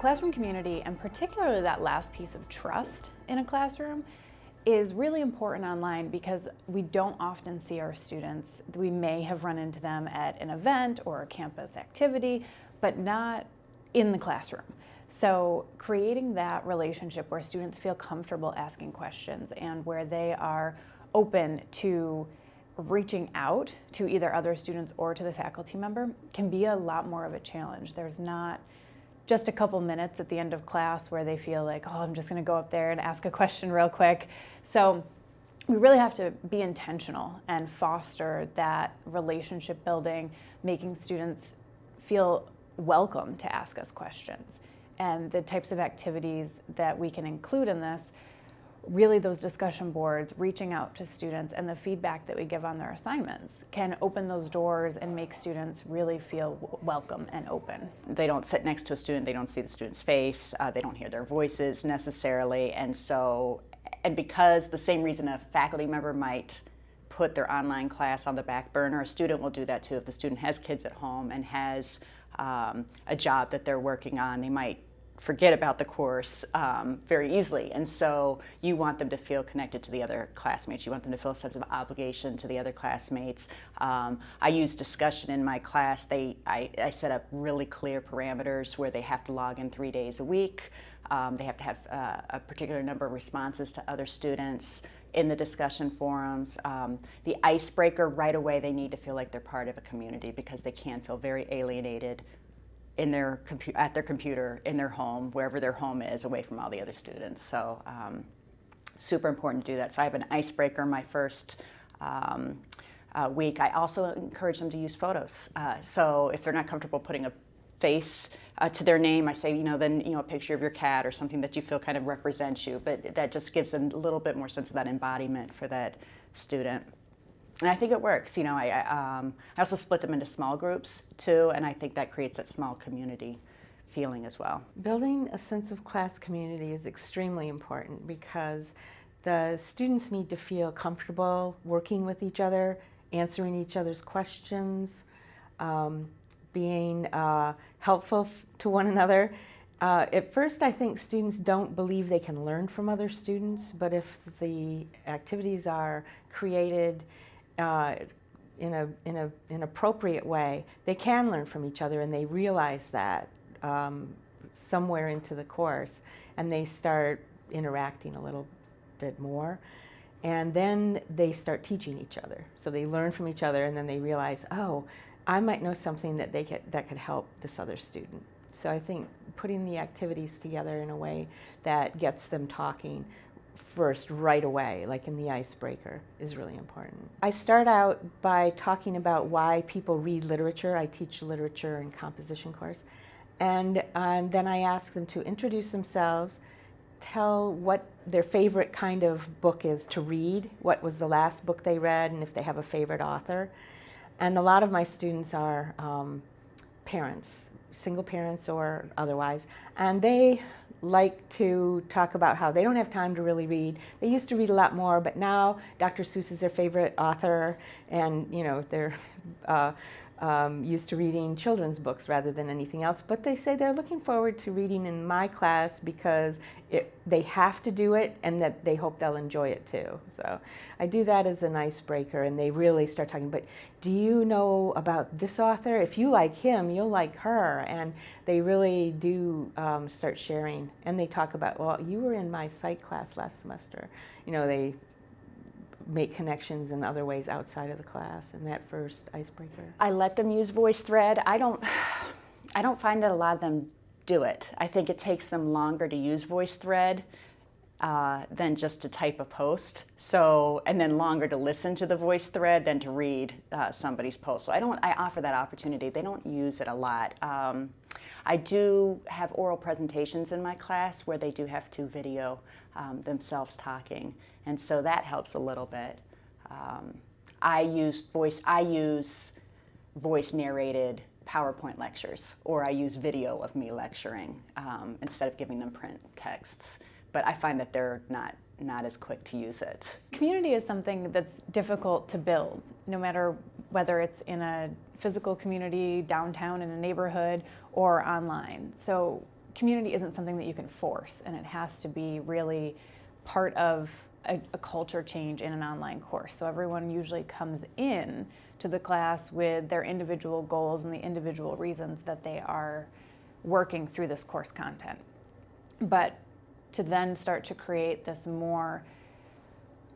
Classroom community, and particularly that last piece of trust in a classroom, is really important online because we don't often see our students. We may have run into them at an event or a campus activity, but not in the classroom. So creating that relationship where students feel comfortable asking questions and where they are open to reaching out to either other students or to the faculty member can be a lot more of a challenge. There's not just a couple minutes at the end of class where they feel like, oh, I'm just gonna go up there and ask a question real quick. So we really have to be intentional and foster that relationship building, making students feel welcome to ask us questions. And the types of activities that we can include in this really those discussion boards, reaching out to students and the feedback that we give on their assignments can open those doors and make students really feel welcome and open. They don't sit next to a student, they don't see the student's face, uh, they don't hear their voices necessarily, and so, and because the same reason a faculty member might put their online class on the back burner, a student will do that too. If the student has kids at home and has um, a job that they're working on, they might forget about the course um, very easily. And so you want them to feel connected to the other classmates. You want them to feel a sense of obligation to the other classmates. Um, I use discussion in my class. They, I, I, set up really clear parameters where they have to log in three days a week. Um, they have to have uh, a particular number of responses to other students in the discussion forums. Um, the icebreaker, right away, they need to feel like they're part of a community because they can feel very alienated in their at their computer in their home, wherever their home is, away from all the other students. So um, super important to do that. So I have an icebreaker my first um, uh, week. I also encourage them to use photos. Uh, so if they're not comfortable putting a face uh, to their name, I say, you know, then, you know, a picture of your cat or something that you feel kind of represents you, but that just gives them a little bit more sense of that embodiment for that student and I think it works. You know, I, um, I also split them into small groups too, and I think that creates that small community feeling as well. Building a sense of class community is extremely important because the students need to feel comfortable working with each other, answering each other's questions, um, being uh, helpful to one another. Uh, at first, I think students don't believe they can learn from other students, but if the activities are created uh, in a in a an appropriate way, they can learn from each other, and they realize that um, somewhere into the course, and they start interacting a little bit more, and then they start teaching each other. So they learn from each other, and then they realize, oh, I might know something that they could, that could help this other student. So I think putting the activities together in a way that gets them talking first right away, like in the icebreaker, is really important. I start out by talking about why people read literature. I teach literature and composition course. And, and then I ask them to introduce themselves, tell what their favorite kind of book is to read, what was the last book they read, and if they have a favorite author. And a lot of my students are um, parents, single parents or otherwise, and they like to talk about how they don't have time to really read. They used to read a lot more, but now Dr. Seuss is their favorite author, and you know they're uh, um, used to reading children's books rather than anything else. But they say they're looking forward to reading in my class because it, they have to do it and that they hope they'll enjoy it too. So I do that as an icebreaker and they really start talking, but do you know about this author? If you like him, you'll like her. And they really do um, start sharing and they talk about, well, you were in my psych class last semester. You know, they make connections in other ways outside of the class and that first icebreaker? I let them use VoiceThread. I don't, I don't find that a lot of them do it. I think it takes them longer to use VoiceThread uh, than just to type a post. So, and then longer to listen to the VoiceThread than to read uh, somebody's post. So I don't, I offer that opportunity. They don't use it a lot. Um, I do have oral presentations in my class where they do have to video um, themselves talking. And so that helps a little bit. Um, I use voice, I use voice narrated PowerPoint lectures, or I use video of me lecturing um, instead of giving them print texts. But I find that they're not, not as quick to use it. Community is something that's difficult to build, no matter whether it's in a physical community, downtown in a neighborhood, or online. So community isn't something that you can force, and it has to be really part of a, a, culture change in an online course. So everyone usually comes in to the class with their individual goals and the individual reasons that they are working through this course content. But to then start to create this more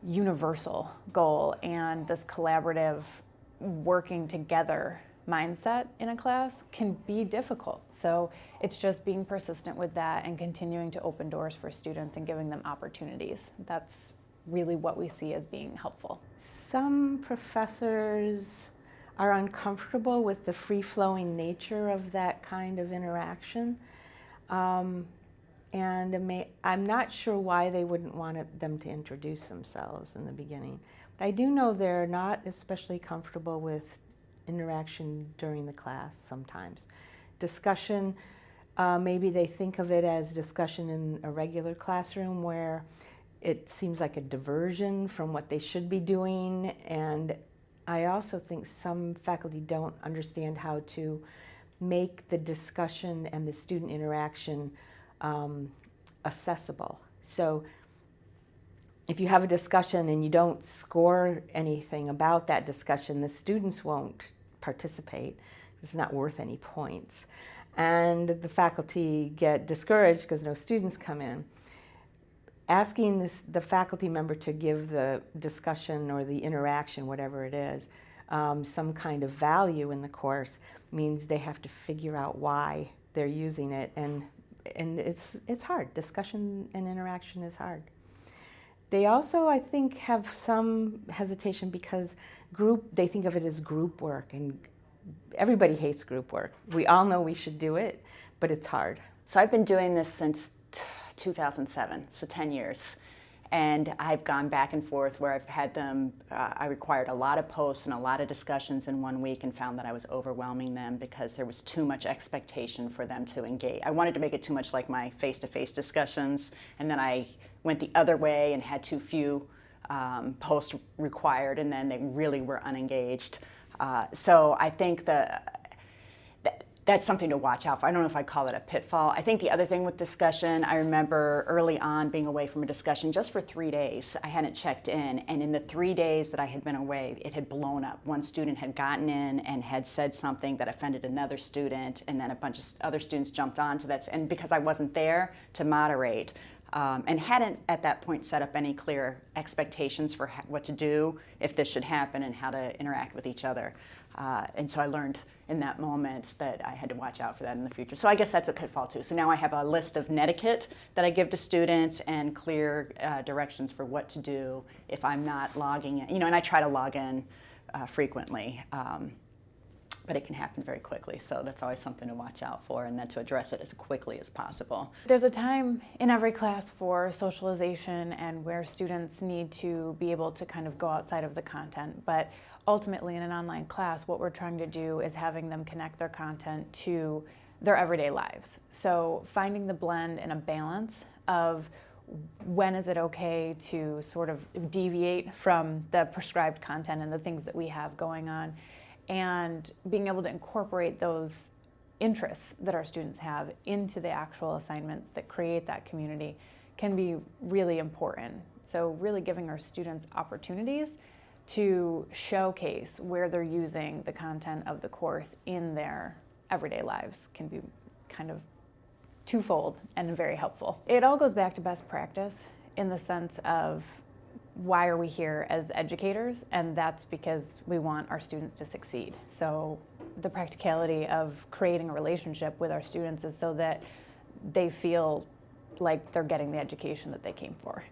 universal goal and this collaborative working together mindset in a class can be difficult. So it's just being persistent with that and continuing to open doors for students and giving them opportunities. That's really what we see as being helpful. Some professors are uncomfortable with the free-flowing nature of that kind of interaction. Um, and may, I'm not sure why they wouldn't want them to introduce themselves in the beginning. But I do know they're not especially comfortable with interaction during the class sometimes. Discussion, uh, maybe they think of it as discussion in a regular classroom where it seems like a diversion from what they should be doing. And I also think some faculty don't understand how to make the discussion and the student interaction um, accessible. So if you have a discussion and you don't score anything about that discussion, the students won't participate. It's not worth any points. And the faculty get discouraged because no students come in. Asking this, the faculty member to give the discussion or the interaction, whatever it is, um, some kind of value in the course means they have to figure out why they're using it and and it's it's hard discussion and interaction is hard they also i think have some hesitation because group, they think of it as group work, and everybody hates group work. We all know we should do it, but it's hard. So I've been doing this since 2007, so 10 years. And I've gone back and forth where I've had them, uh, I required a lot of posts and a lot of discussions in one week and found that I was overwhelming them because there was too much expectation for them to engage. I wanted to make it too much like my face to face discussions, and then I went the other way and had too few um, post required, and then they really were unengaged. Uh, so I think the, that, that's something to watch out for. I don't know if I call it a pitfall. I think the other thing with discussion, I remember early on being away from a discussion just for three days. I hadn't checked in, and in the three days that I had been away, it had blown up. One student had gotten in and had said something that offended another student, and then a bunch of other students jumped on to that. And because I wasn't there to moderate, um, and hadn't at that point set up any clear expectations for what to do if this should happen and how to interact with each other. Uh, and so I learned in that moment that I had to watch out for that in the future. So I guess that's a pitfall too. So now I have a list of netiquette that I give to students and clear uh, directions for what to do if I'm not logging in. You know, and I try to log in uh, frequently. Um, but it can happen very quickly. So that's always something to watch out for and then to address it as quickly as possible. There's a time in every class for socialization and where students need to be able to kind of go outside of the content. But ultimately in an online class, what we're trying to do is having them connect their content to their everyday lives. So finding the blend and a balance of when is it okay to sort of deviate from the prescribed content and the things that we have going on and being able to incorporate those interests that our students have into the actual assignments that create that community can be really important. So really giving our students opportunities to showcase where they're using the content of the course in their everyday lives can be kind of twofold and very helpful. It all goes back to best practice in the sense of why are we here as educators? And that's because we want our students to succeed. So the practicality of creating a relationship with our students is so that they feel like they're getting the education that they came for.